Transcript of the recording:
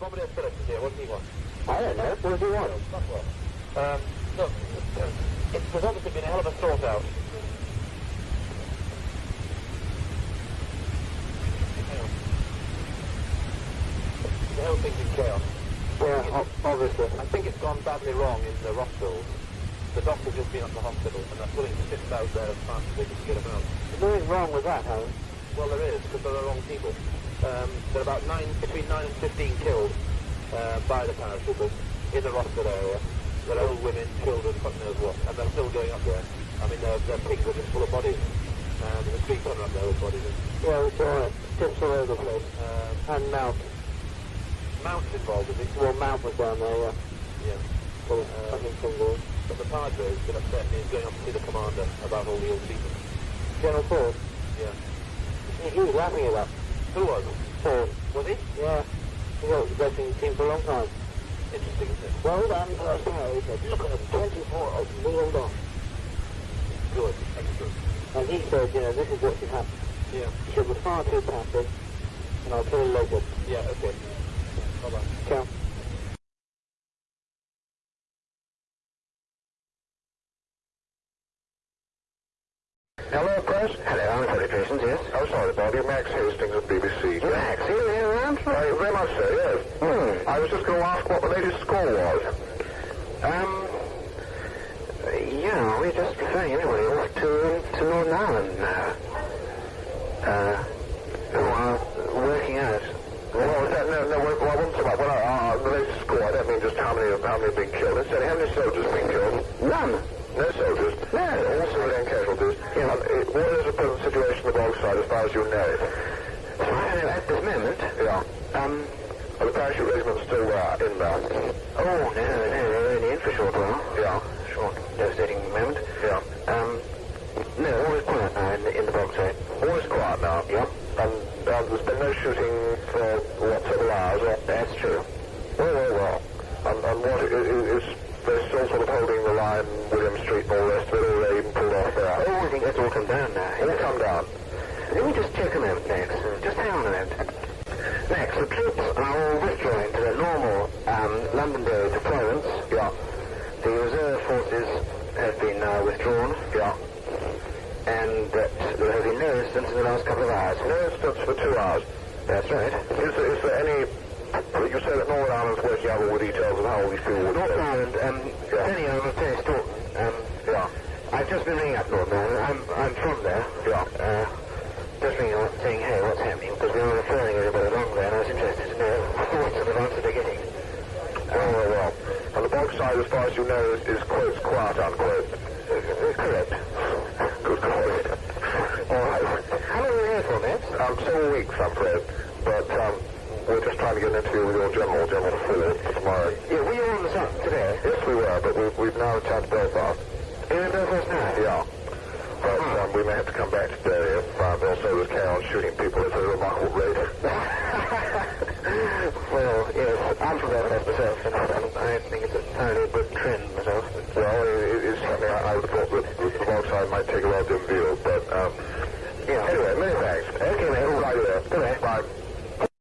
Phillips is here. What does he want? I don't know. What do you want? Um, look, it's, there's obviously been a hell of a sort out. The whole thing's in chaos. Yeah, obviously. I think it's gone badly wrong in the hospitals. The doctor's just been up to the hospital and they're pulling ships out there as fast as they can get them out. There's nothing wrong with that, Helen. Well, there is, because there are wrong people. Um, there are about nine, between 9 and 15 killed uh, by the paratroopers in the Rossford area. There are old women, children, fuck knows what, and they're still going up there. I mean, their, their pigs are just full of bodies. Um, there's three ton up there with bodies. Yeah, it's alright. Tips all over the place. Um, And Mount. Mount's involved, is it? Well, Mount was down there, yeah. Yeah. Of Uh, fucking fingers. But the Padre has been upset and he's going up to see the commander about all the ill treatment. General Ford. Yeah. He, he was laughing at that. Who was? Ford. Was he? Yeah. He was the team for a long time. Interesting, isn't it? Well done, said, look at them, 24 millioned off. Good. Excellent. And he said, you know, this is what should happen. Yeah. He said, we're far too passive, and I'll tell you later. Yeah, okay. Bye-bye. Ciao. Hello, press. Hello, I'm Pearsons, yes. Oh, sorry, Bobby. Max Hastings of BBC. Max, are you here around? Uh, very much so, yes. Hmm. I was just going to ask what the latest score was. Um, yeah, we're just referring everybody off to, to Northern Ireland now. Uh, who are working out. Well, that, no, no, well, I wasn't about well, uh, the latest score. I don't mean just how many, how many have been killed. Instead, how many soldiers have been killed? None. No soldiers. No. All civilian casualties. Yeah. Um, it, what is the present situation on the Bog side as far as you know? So at this moment. Yeah. Um, Are the parachute regiments still there, in there? oh, no, no, they're only in for a short while. Yeah. Short, devastating moment. Yeah. Um, no, all is quiet now in the, in the Bog side. All is quiet now. Yep. And uh, there's been no shooting for, what, several hours? Or? That's true. Well, well, well. And, and what, is, is they're still sort of holding the line, William Street and all the rest of it, or they even pulled off there? Oh, I think that's all come down now. All come down. Let me just check a moment, Max. Just hang on a moment. Max, the troops are all withdrawing to their normal um, Londonderry deployments. Yeah. The reserve forces have been uh, withdrawn. Yeah. And that there have been no incidents in the last couple of hours. No incidents for two hours. That's right. Is there, is there any... You say that Northern Ireland's working out all the details of how all these people would... Northern Ireland, um, Yeah. Penny, I'm Penny Staunton. Um, Yeah. I've just been ringing up Northern Ireland. I'm, I'm from there. Yeah. Uh, just ringing up saying, hey, what's happening? Because we were referring everybody along there, and I was interested to know the thoughts and the answer they're getting. Well, well, well. Side, as far as you know, is, is quote, quiet, unquote. Correct. Good call. All right. How long are you here Ford, Max? Um, several weeks, I'm afraid. But um, we're just trying to get an interview with your general, General for tomorrow. Yeah, were you on the site today? Yes, we were, but we've, we've now returned to Belfast. You're in Belfast now? Yeah. But um, we may have to come back today if uh, they'll say we carry on shooting people at a remarkable rate. well, I'm from myself, and I think it's a fairly good trend myself. Well, it, it's something I, I thought that the bog side might take a relative view, but um, Yeah. anyway, many thanks. Okay, mate. Right there. Good night. Bye.